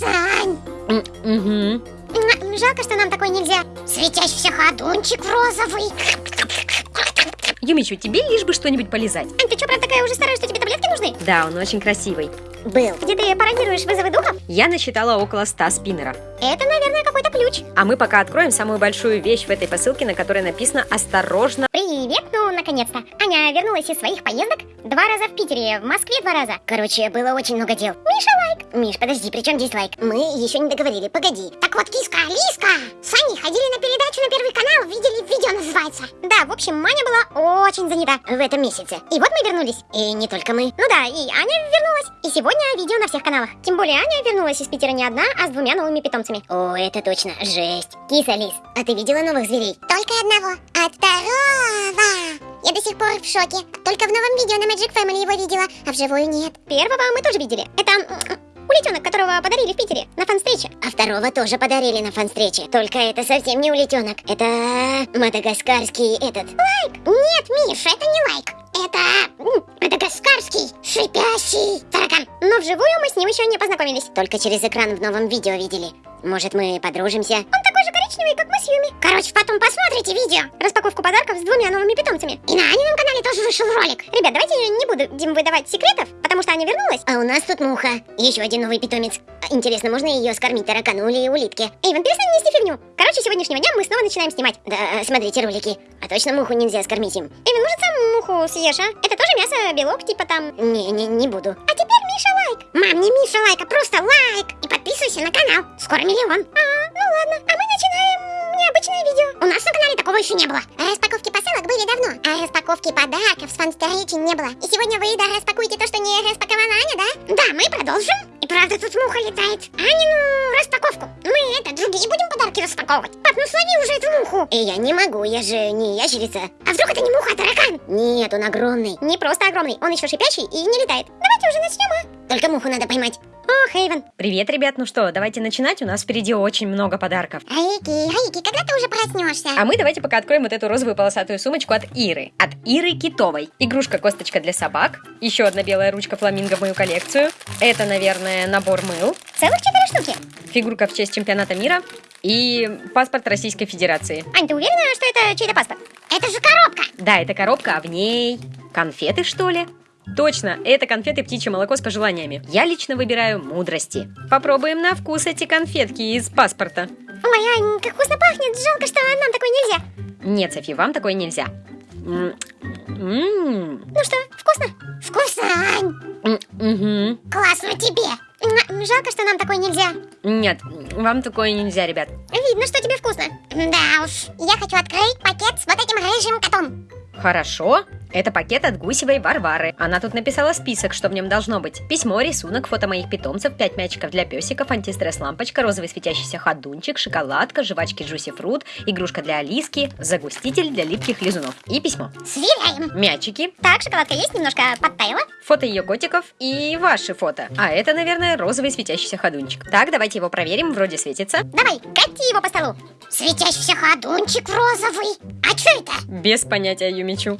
Сань! Угу. Жалко, что нам такой нельзя. Светящийся ходунчик розовый. Юмичу, тебе лишь бы что-нибудь полезать. Ань, ты что, правда такая уже старая, что тебе таблетки нужны? Да, он очень красивый. Был. Где ты пародируешь вызовы духов? Я насчитала около 100 спиннеров. Это, наверное, какой-то ключ. А мы пока откроем самую большую вещь в этой посылке, на которой написано «Осторожно». Привет, ну, наконец-то. Аня вернулась из своих поездок. Два раза в Питере, в Москве два раза. Короче, было очень много дел. Миша лайк. Миш, подожди, при чем здесь лайк? Мы еще не договорили, погоди. Так вот, киска, Лиска, с Аней ходили на передачу на Первый канал, видели видео называется. Да, в общем, Маня была очень занята в этом месяце. И вот мы вернулись. И не только мы. Ну да, и Аня вернулась. И сегодня видео на всех каналах. Тем более Аня вернулась из Питера не одна, а с двумя новыми питомцами. О, это точно, жесть. Киса, Лис, а ты видела новых зверей? Только одного. А второго... Я до сих пор в шоке. Только в новом видео на Magic Family его видела, а вживую нет. Первого мы тоже видели. Это м, улитенок, которого подарили в Питере на фан-встрече. А второго тоже подарили на фан-встрече. Только это совсем не улитенок. Это мадагаскарский этот. Лайк! Нет, Миш, это не лайк. Это мадагаскарский шипящий. Но вживую мы с ним еще не познакомились. Только через экран в новом видео видели. Может, мы подружимся? Он такой же коричневый, как мы с Юми. Короче, потом посмотрите видео. Распаковку подарков с двумя новыми питомцами. И на Анином канале тоже вышел ролик. Ребят, давайте не будем выдавать секретов, потому что Аня вернулась. А у нас тут муха. Еще один новый питомец. А, Интересно, можно ее скормить таракану или улитке? Эйвен, перестань нести фигню. Короче, сегодняшнего дня мы снова начинаем снимать. Да, смотрите ролики. А точно муху нельзя скормить им? Эйвен, может сам муху съешь, а? Это тоже мясо, белок, типа там... Не, не, не буду. А теперь лайк. Мам, не Миша лайк, а просто лайк. И подписывайся на канал. Скоро миллион. А, ну ладно. А мы начинаем необычное видео. У нас на канале такого еще не было. Распаковки посылок были давно, а распаковки подарков с фан-встречи не было. И сегодня вы, да, распакуете то, что не распаковала Аня, да? Да, мы продолжим. Правда тут муха летает. Анину распаковку. Мы это, другие будем подарки распаковывать. Пап, ну слови уже эту муху. И я не могу, я же не ящерица. А вдруг это не муха, а таракан? Нет, он огромный. Не просто огромный, он еще шипящий и не летает. Давайте уже начнем, а? Только муху надо поймать. О, Хейвен. Привет, ребят, ну что, давайте начинать, у нас впереди очень много подарков. Райки, Райки, когда ты уже проснешься? А мы давайте пока откроем вот эту розовую полосатую сумочку от Иры. От Иры Китовой. Игрушка-косточка для собак. Еще одна белая ручка фламинго в мою коллекцию. Это, наверное, набор мыл. Целых четыре штуки. Фигурка в честь чемпионата мира. И паспорт Российской Федерации. Ань, ты уверена, что это чей-то паспорт? Это же коробка. Да, это коробка, а в ней конфеты, что ли? Точно, это конфеты птичье молоко с пожеланиями. Я лично выбираю мудрости. Попробуем на вкус эти конфетки из паспорта. Ой, Ань, как вкусно пахнет. Жалко, что нам такое нельзя. Нет, Софи, вам такое нельзя. М, м, Ну что, вкусно? Вкусно, Ань. Классно тебе. М, Жалко, что нам такое нельзя. Нет, вам такое нельзя, ребят. Видно, что тебе вкусно. Да уж. Я хочу открыть пакет с вот этим рыжим котом. Хорошо. Это пакет от Гусевой Варвары. Она тут написала список, что в нем должно быть. Письмо, рисунок, фото моих питомцев, 5 мячиков для песиков, антистресс-лампочка, розовый светящийся ходунчик, шоколадка, жвачки Juicy Fruit, игрушка для Алиски, загуститель для липких лизунов. И письмо. Сверяем. Мячики, Так, шоколадка есть, немножко подтаяла. фото ее котиков и ваши фото. А это, наверное, розовый светящийся ходунчик. Так, давайте его проверим, вроде светится. Давай, кати его по столу. Светящийся ходунчик розовый. А что это? Без понятия, Юмичу.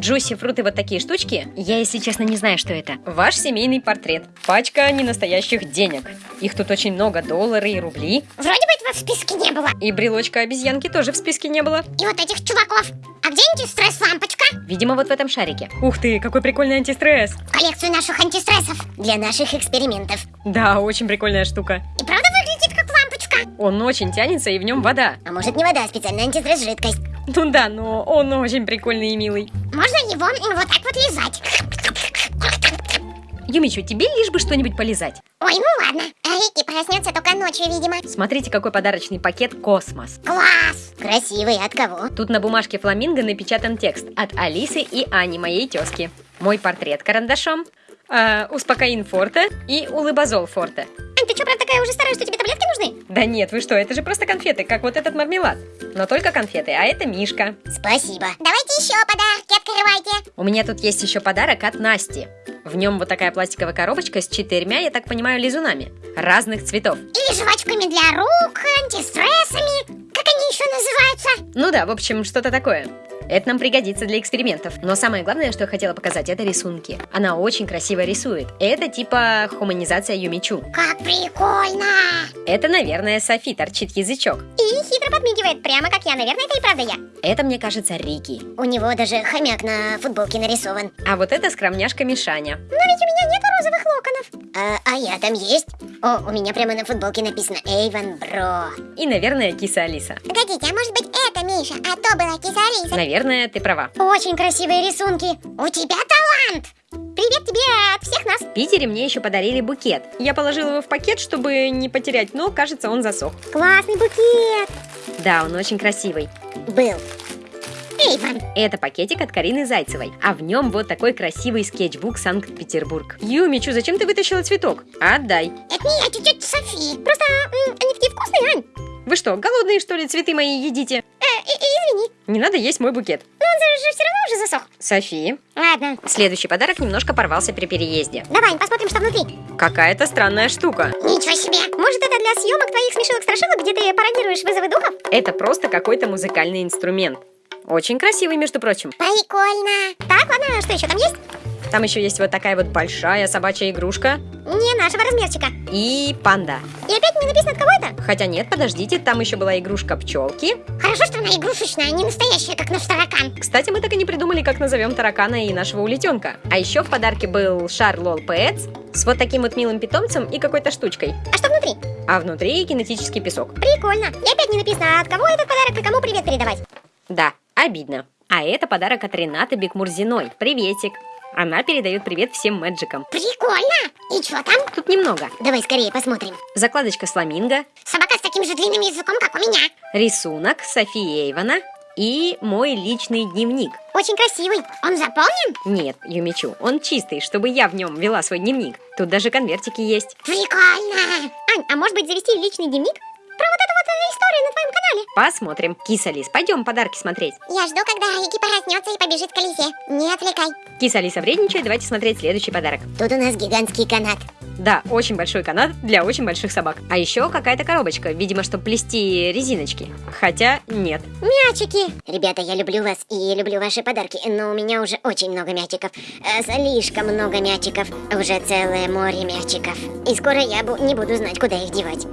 Джуси, фруты, вот такие штучки. Я, если честно, не знаю, что это. Ваш семейный портрет. Пачка ненастоящих денег. Их тут очень много, доллары и рубли. Вроде бы этого в списке не было. И брелочка обезьянки тоже в списке не было. И вот этих чуваков. А где антистресс-лампочка? Видимо, вот в этом шарике. Ух ты, какой прикольный антистресс. Коллекцию наших антистрессов. Для наших экспериментов. Да, очень прикольная штука. И правда выглядит как лампочка? Он очень тянется, и в нем вода. А может не вода, а специальная антистресс-жидкость. Ну да, но он очень прикольный и милый. Можно его вот так вот лизать. Юмичу, тебе лишь бы что-нибудь полизать. Ой, ну ладно. Рики проснется только ночью, видимо. Смотрите, какой подарочный пакет «Космос». Класс! Красивый, от кого? Тут на бумажке фламинго напечатан текст от Алисы и Ани, моей тезки. Мой портрет карандашом, э, успокоин форте и улыбазол форте. Такая уже старая, что тебе таблетки нужны? Да нет, вы что, это же просто конфеты, как вот этот мармелад. Но только конфеты, а это Мишка. Спасибо. Давайте еще подарки открывайте. У меня тут есть еще подарок от Насти. В нем вот такая пластиковая коробочка с четырьмя, я так понимаю, лизунами. Разных цветов. Или жвачками для рук, антистрессами. Как они еще называются? Ну да, в общем, что-то такое. Это нам пригодится для экспериментов. Но самое главное, что я хотела показать, это рисунки. Она очень красиво рисует. Это типа хуманизация Юмичу. Как прикольно! Это, наверное, Софи торчит язычок. И хитро подмигивает, прямо как я. Наверное, это и правда я. Это, мне кажется, Рики. У него даже хомяк на футболке нарисован. А вот это скромняшка Мишаня. Но ведь у меня нет розовых локонов. А, а я там есть? О, у меня прямо на футболке написано Эйвен Бро. И, наверное, киса Алиса. Погодите, а может быть это Миша, а то была киса Алиса? Наверное, ты права. Очень красивые рисунки. У тебя талант! Привет тебе от всех нас. В Питере мне еще подарили букет. Я положила его в пакет, чтобы не потерять, но, кажется, он засох. Классный букет. Да, он очень красивый. Был. Эйвен. Это пакетик от Карины Зайцевой, а в нем вот такой красивый скетчбук Санкт-Петербург. Юмичу, зачем ты вытащила цветок? Отдай. Это не я, чуть-чуть Софи. Просто они такие вкусные, Ань. Вы что, голодные что ли, цветы мои едите? Э, извини, Не надо есть мой букет. но он же все равно уже засох. Софи. Ладно, Следующий подарок немножко порвался при переезде. давай посмотрим, что внутри. Какая-то странная штука. Ничего себе. Может, это для съемок твоих смешилок-страшилок, где ты пародируешь вызовы духов? Это просто какой-то музыкальный инструмент. Очень красивый, между прочим. Прикольно. Так, ладно, что еще там есть? Там еще есть вот такая вот большая собачья игрушка Не нашего размерчика. и панда. И опять не написано, от кого это? Хотя нет, подождите, там еще была игрушка пчелки. Хорошо, что она игрушечная, а не настоящая, как наш таракан. Кстати, мы так и не придумали, как назовем таракана и нашего улетенка. А еще в подарке был шар Лол Pets с вот таким вот милым питомцем и какой-то штучкой. А что внутри? А внутри кинетический песок. Прикольно. И опять не написано, от кого этот подарок и кому привет передавать. Да, обидно. А это подарок от Ренаты Бекмурзиной. Приветик. Она передает привет всем мэджикам. Прикольно. И что там? Тут немного. Давай скорее посмотрим. Закладочка с фламинго, Собака с таким же длинным языком, как у меня. рисунок Софии Эйвона и мой личный дневник. Очень красивый. Он заполнен? Нет, Юмичу, он чистый, чтобы я в нем вела свой дневник. Тут даже конвертики есть. Прикольно. Ань, а может быть завести личный дневник? Про вот эту вот историю на твоем канале. Посмотрим. Киса Лис, пойдем подарки смотреть. Я жду, когда Эки проснется и побежит в колесе. Не отвлекай. Киса Алиса вредничает, давайте смотреть следующий подарок. Тут у нас гигантский канат. Да, очень большой канат для очень больших собак. А еще какая-то коробочка, видимо, чтобы плести резиночки. Хотя нет. Мячики! Ребята, я люблю вас и люблю ваши подарки, но у меня уже очень много мячиков. Э, Слишком много мячиков. Уже целое море мячиков. И скоро я бу- не буду знать, куда их девать.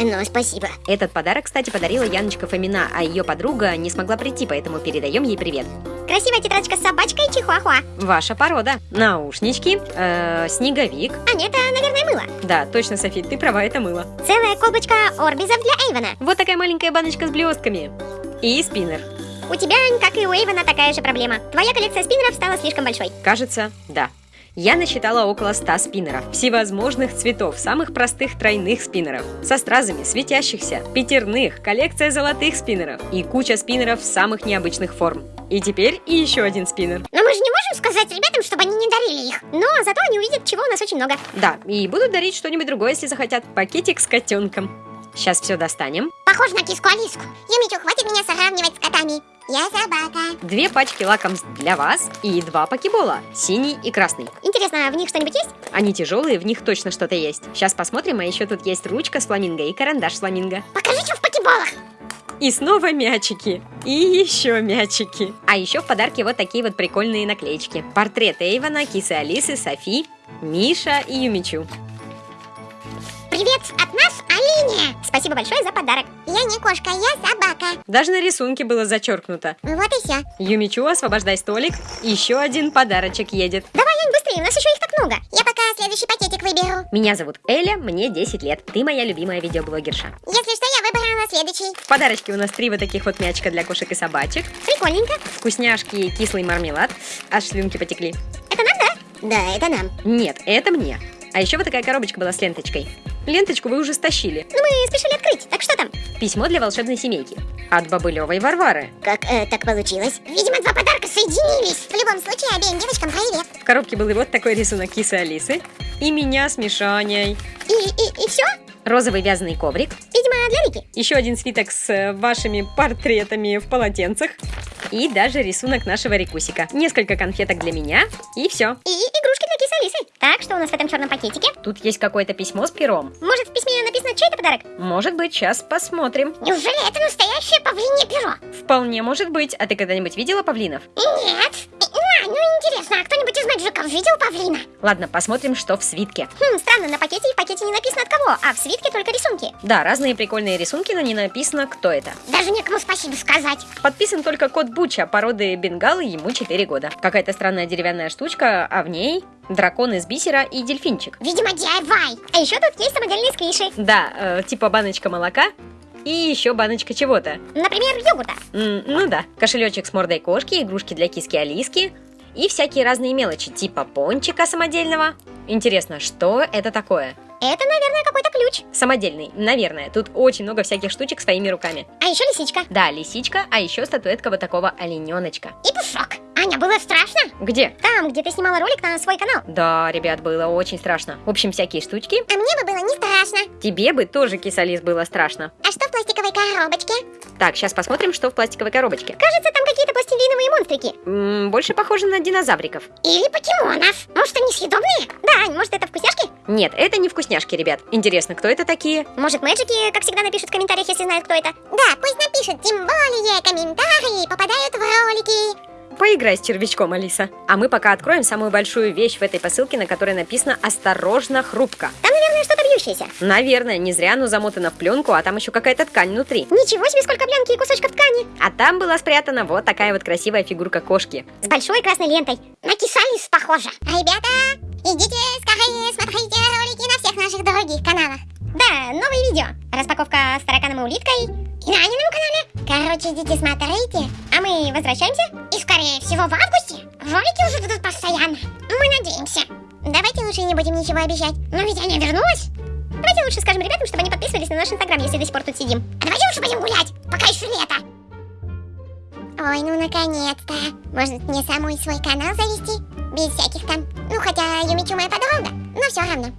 Но спасибо. Этот подарок, кстати, подарила Яночка Фомина, а ее подруга не смогла прийти, поэтому передаем ей привет. Красивая тетрадочка с собачкой и чихуахуа. Ваша порода. Наушнички, э, снеговик. А нет, это, наверное, мыло. Да, точно, Софи, ты права, это мыло. Целая колбочка орбизов для Эйвена. Вот такая маленькая баночка с блестками. И спиннер. У тебя, как и у Эйвена, такая же проблема. Твоя коллекция спиннеров стала слишком большой. Кажется, да. Я насчитала около 100 спиннеров, всевозможных цветов, самых простых тройных спиннеров, со стразами, светящихся, пятерных, коллекция золотых спиннеров и куча спиннеров самых необычных форм. И теперь и еще один спиннер. Но мы же не можем сказать ребятам, чтобы они не дарили их. Но зато они увидят, чего у нас очень много. Да, и будут дарить что-нибудь другое, если захотят. Пакетик с котенком. Сейчас все достанем. Похоже на киску Алиску. Юмичу, хватит меня сравнивать с котами. Я собака. Две пачки лакомств для вас и два покебола, синий и красный. Интересно, в них что-нибудь есть? Они тяжелые, в них точно что-то есть. Сейчас посмотрим, а еще тут есть ручка с фламинго и карандаш с фламинго. Покажи, что в покеболах. И снова мячики. И еще мячики. А еще в подарке вот такие вот прикольные наклеечки. Портрет Эйвона, кисы Алисы, Софи, Миша и Юмичу. Привет от Алине. Спасибо большое за подарок. Я не кошка, я собака. Даже на рисунке было зачеркнуто. Вот и все. Юмичу, освобождай столик. Еще один подарочек едет. Давай, Ань, быстрее, у нас еще их так много. Я пока следующий пакетик выберу. Меня зовут Эля, мне 10 лет. Ты моя любимая видеоблогерша. Если что, я выбрала следующий. В подарочке у нас три вот таких вот мячика для кошек и собачек. Прикольненько. Вкусняшки и кислый мармелад. Аж слюнки потекли. Это нам, да? Да, это нам. Нет, это мне. А еще вот такая коробочка была с ленточкой. Ленточку вы уже стащили. Ну, мы спешили открыть. Так что там? Письмо для волшебной семейки. От Бобылевой Варвары. Как э, так получилось? Видимо, два подарка соединились. В любом случае, обеим девочкам привет. В коробке был и вот такой рисунок кисы Алисы. И меня с Мишаней. И, и, и все? Розовый вязаный коврик. Видимо, для Вики. Еще один свиток с э, вашими портретами в полотенцах. И даже рисунок нашего рекусика. Несколько конфеток для меня. И все. И игрушки Алисы. Так, что у нас в этом черном пакетике? Тут есть какое-то письмо с пером. Может, в письме написано это чей-то подарок? Может быть, сейчас посмотрим. Неужели это настоящее павлинье перо? Вполне может быть. А ты когда-нибудь видела павлинов? Нет. А, ну интересно, а кто-нибудь из мэджиков видел павлина? Ладно, посмотрим, что в свитке. Хм, странно, на пакете и в пакете не написано от кого, а в свитке только рисунки. Да, разные прикольные рисунки, но не написано, кто это. Даже некому спасибо сказать. Подписан только кот Буча, породы бенгалы, ему 4 года. Какая-то странная деревянная штучка, а в ней дракон из бисера и дельфинчик. Видимо, DIY. А еще тут есть самодельные сквиши. Да, э, типа баночка молока и еще баночка чего-то. Например, йогурта. М, ну да, кошелечек с мордой кошки, игрушки для киски Алиски и всякие разные мелочи, типа пончика самодельного. Интересно, что это такое? Это, наверное, какой-то ключ. Самодельный, наверное. Тут очень много всяких штучек своими руками. А еще лисичка. Да, лисичка, а еще статуэтка вот такого олененочка. И пушок. Аня, было страшно? Где? Там, где ты снимала ролик на свой канал. Да, ребят, было очень страшно. В общем, всякие штучки. А мне бы было не страшно. Тебе бы тоже, кисалис, было страшно. А что в пластиковой коробочке? Так, сейчас посмотрим, что в пластиковой коробочке. Кажется, там какие-то пластилиновые монстрики. М, больше похоже на динозавриков. Или покемонов. Может, они съедобные? Да, Ань, может, это вкусняшки? Нет, это не вкусняшки, ребят. Интересно, кто это такие? Может, мэджики, как всегда, напишут в комментариях, если знают, кто это? Да, пусть напишут, тем более комментарии попадают в ролики. Поиграй с червячком, Алиса. А мы пока откроем самую большую вещь в этой посылке, на которой написано «Осторожно, хрупко». Там, наверное, что-то бьющееся. Наверное, не зря оно замотано в пленку, а там еще какая-то ткань внутри. Ничего себе, сколько пленки и кусочков ткани. А там была спрятана вот такая вот красивая фигурка кошки. С большой красной лентой. На кисалис похоже. Ребята, идите скорее смотрите ролики на всех наших других каналах. Да, новые видео. Распаковка с тараканом и улиткой. На Анином канале. Короче, идите смотрите. А мы возвращаемся. И скорее всего в августе ролики уже будут постоянно. Мы надеемся. Давайте лучше не будем ничего обещать. Но ведь Аня вернулась. Давайте лучше скажем ребятам, чтобы они подписывались на наш инстаграм, если до сих пор тут сидим. А давайте лучше пойдем гулять, пока еще лето. Ой, ну наконец-то. Может мне самой свой канал завести? Без всяких там... Ну, хотя Юмичу моя подруга, но все равно.